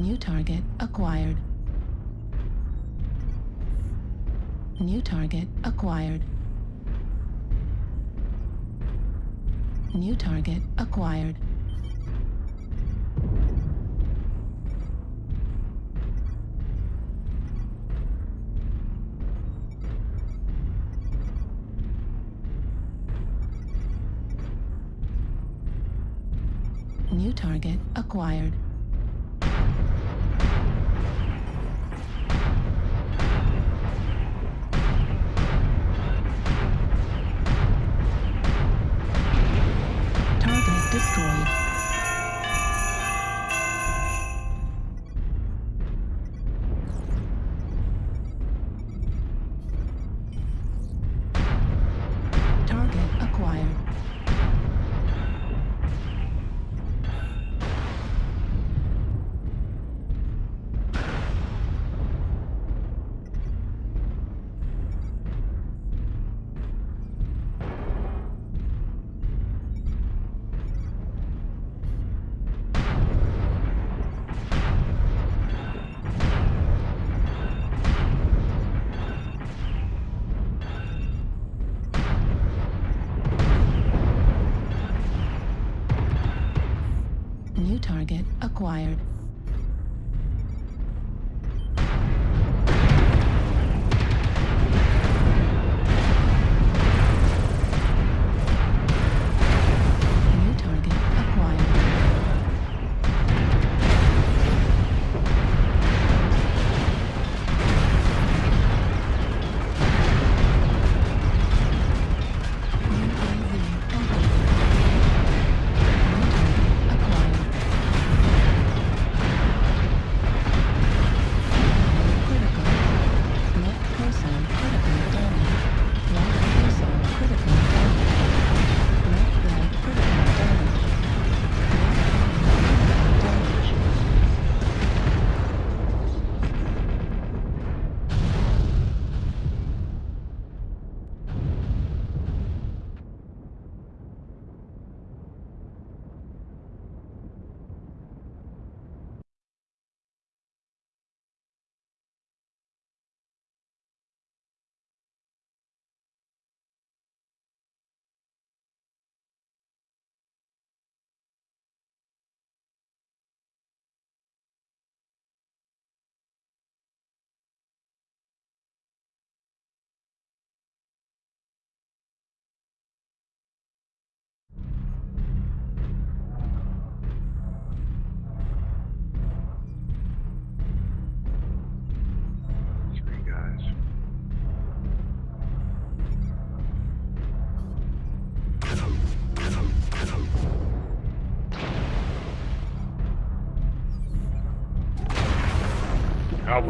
New target acquired. New target acquired. New target acquired. New target acquired.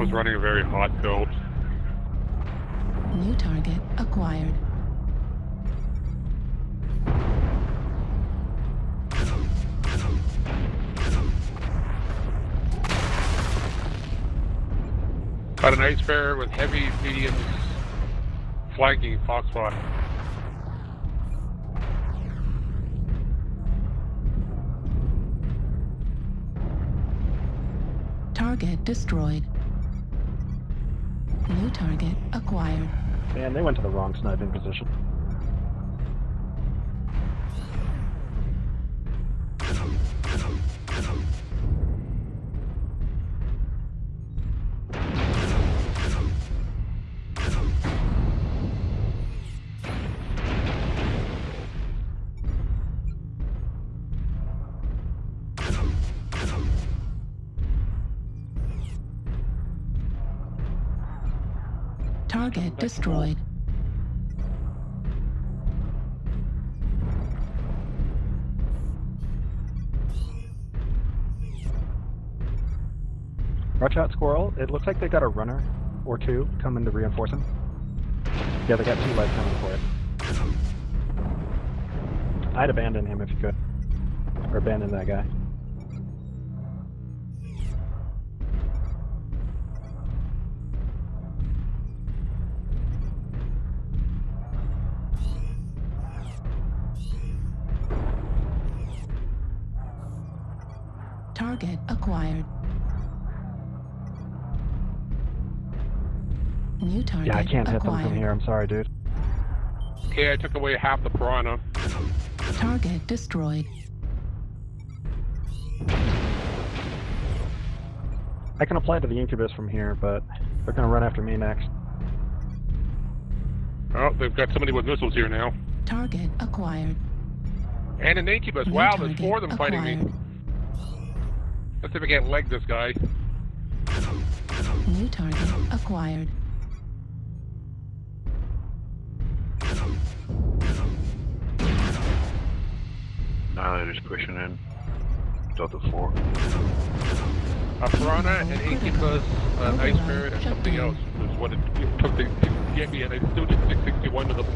Alpha's running a very hot build. New target acquired. Got an ice bear with heavy mediums flanking Foxtrot. Target destroyed. New target acquired. Man, they went to the wrong sniping position. Target destroyed. Watch out, Squirrel. It looks like they got a runner or two coming to reinforce him. Yeah, they got two legs coming for it. I'd abandon him if you could. Or abandon that guy. Target acquired. New target yeah, I can't acquired. hit them from here. I'm sorry, dude. Okay, I took away half the piranha. Target destroyed. I can apply to the incubus from here, but they're gonna run after me next. Oh, they've got somebody with missiles here now. Target acquired. And an incubus. New wow, there's four of them acquired. fighting me acquired. Let's see if I can't leg this guy. New target acquired. Annihilator's pushing in. Delta 4. A piranha, an incubus, an ice ferret, and something else is what it, it took to to get me, and I still did 661 to them.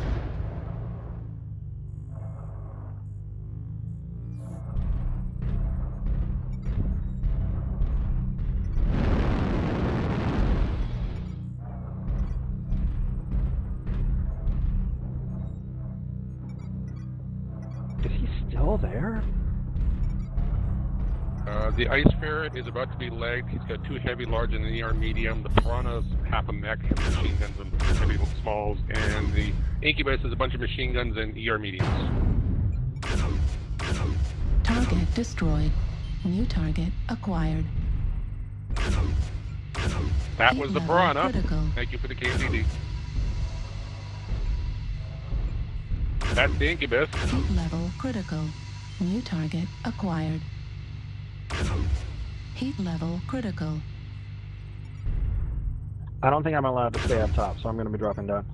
Still there? Uh, the ice ferret is about to be legged. He's got two heavy, large, and an ER medium. The piranha's half a mech, has machine guns and heavy smalls. And the incubus is a bunch of machine guns and ER mediums. Target destroyed. New target acquired. That Heat was the level piranha. Critical. Thank you for the KZD. That's the incubus. Heat level critical. New target acquired. Heat level critical. I don't think I'm allowed to stay up top, so I'm gonna be dropping down.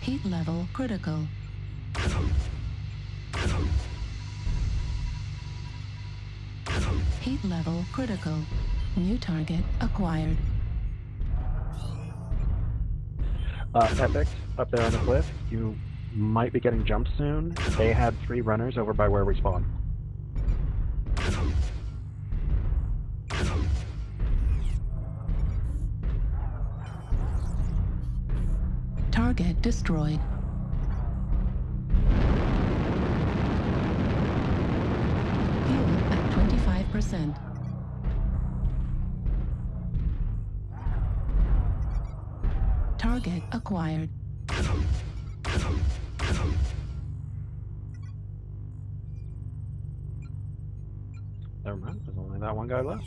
Heat level critical. Heat level critical. New target acquired. Uh, Epic, up there on the cliff, you might be getting jumped soon. They had three runners over by where we spawned. Target destroyed. Fuel at 25%. Target acquired. Never mind, there's only that one guy left.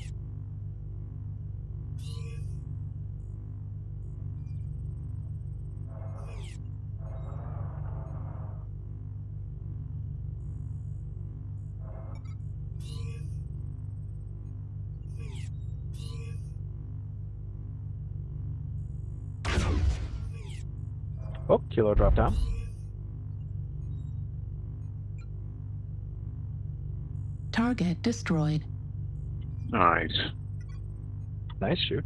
Oh, Kilo dropped down. Target destroyed. Nice. Nice shoot.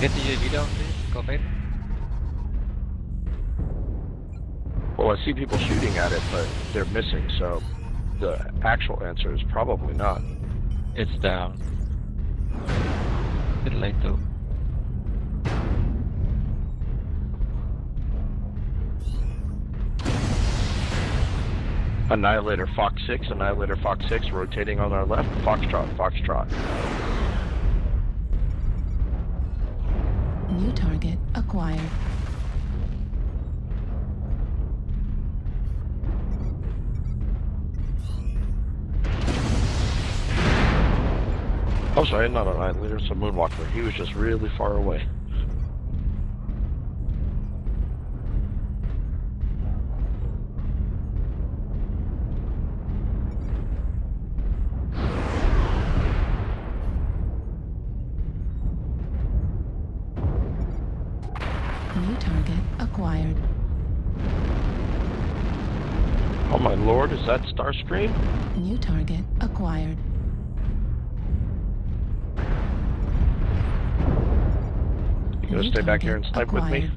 Get the UAV down, please? Go fade. Well, I see people shooting at it, but they're missing, so the actual answer is probably not. It's down. Bit late though. Annihilator Fox 6, Annihilator Fox 6 rotating on our left. Foxtrot, Foxtrot. New target acquired. Oh, sorry, not Annihilator, it's a Moonwalker. He was just really far away. Is that Starscream? New target acquired. You gonna New stay back here and snipe with me?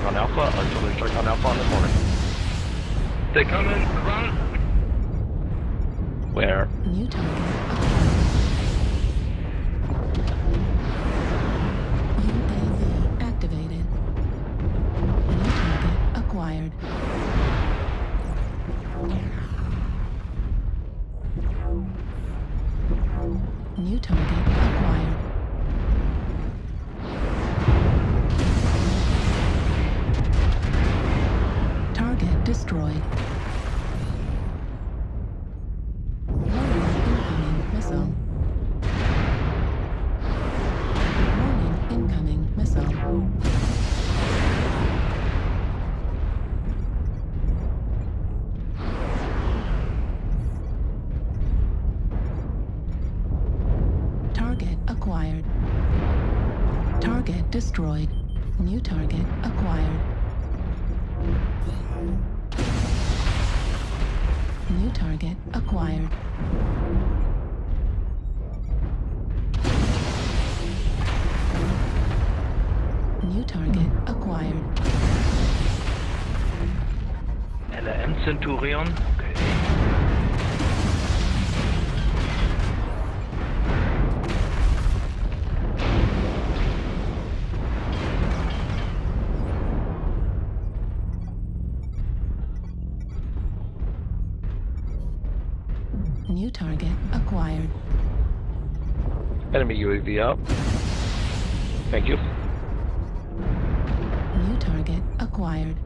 Strike on Alpha, artillery strike on Alpha on the corner. They come in, run. Where? New target destroyed. Acquired. Target destroyed. New target acquired. New target acquired. New target acquired. LRM Centurion. New target acquired. Enemy UAV up. Thank you. New target acquired.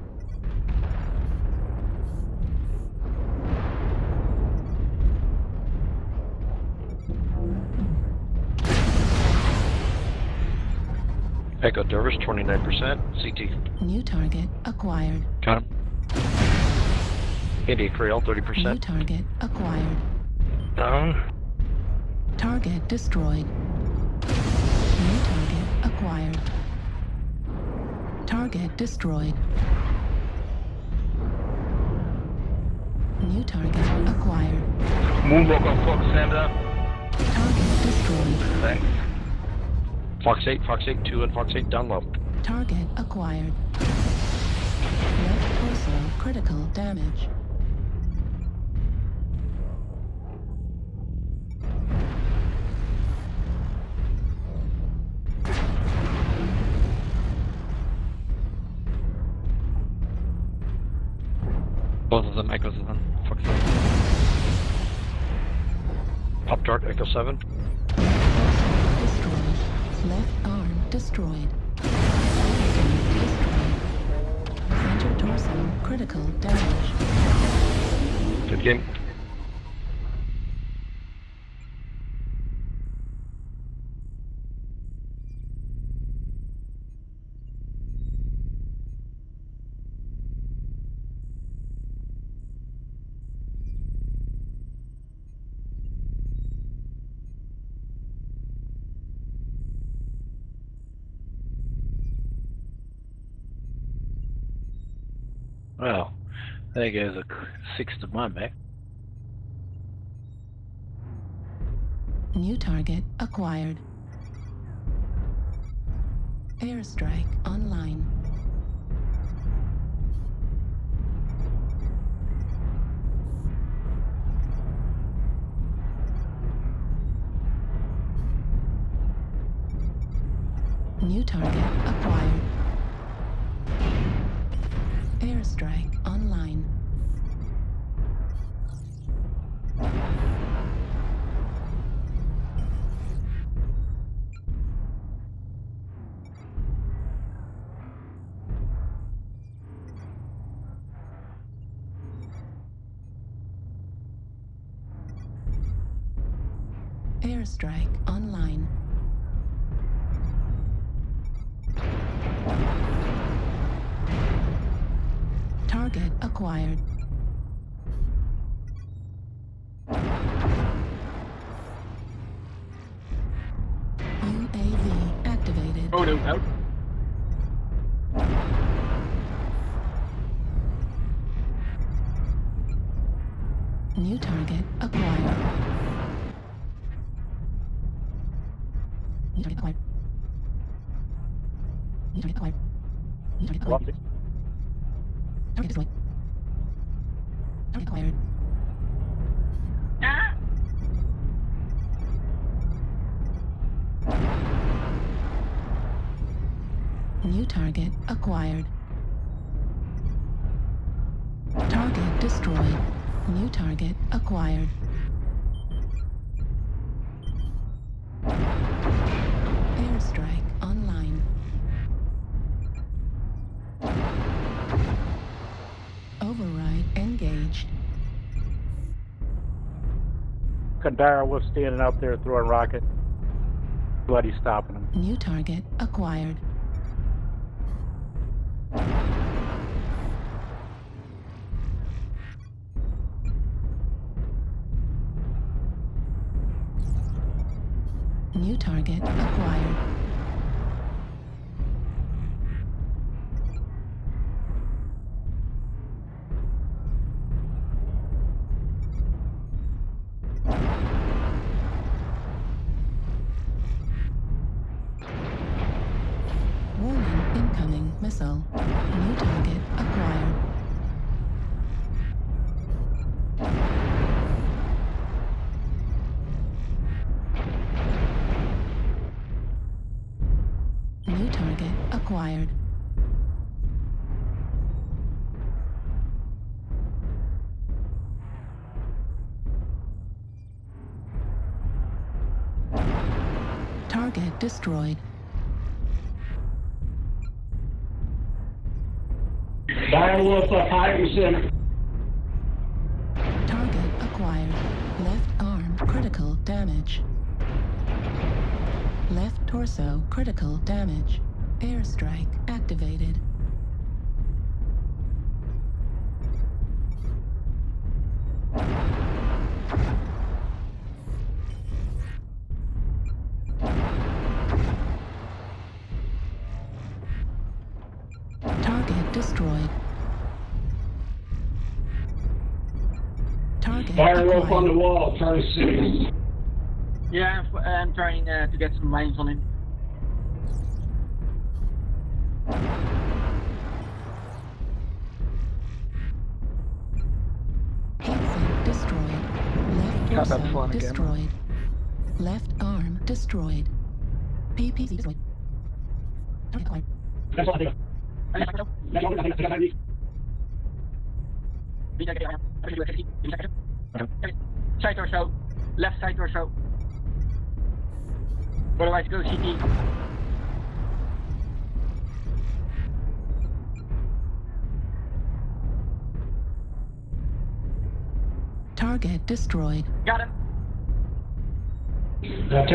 Echo Dervish, 29%. CT New target acquired. Got him. India Creole, 30%. New target acquired. Down. Target destroyed. New target acquired. Target destroyed. New target acquired. Moonwalker Fox, stand up. Target destroyed. Thanks. Fox 8, Fox 8, 2 and Fox 8 down low. Target acquired. Left torso critical damage. Both of them them. Fuck. Pop Dart, Echo 7. Destroyed. Left arm destroyed. Destroyed. Center torso critical damage. Good game. Well, there goes a sixth of my mech. New target acquired. Airstrike online. New target acquired. Airstrike online. Oh no, out. New target acquired. Target destroyed. New target acquired. Airstrike online. Override engaged. Kandara was standing out there throwing rockets. Bloody stopping him. New target acquired. New target acquired. Target acquired. Target destroyed. Target acquired. Left arm critical damage. Left torso critical damage. Airstrike activated. Target destroyed. Target Fire rope on the wall, try to see. Yeah, I'm, f- I'm trying uh, to get some lines on him. Left Got that torso fun again. destroyed. Left arm destroyed. PPC destroyed. Target acquired. That's all I think. I think so. That's all I think. That's all I Target destroyed. Got him. That's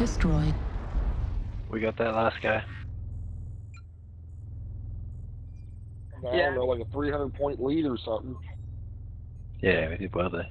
destroyed. We got that last guy. I Yeah. don't know, like a 300 point lead or something. Yeah, we did well there.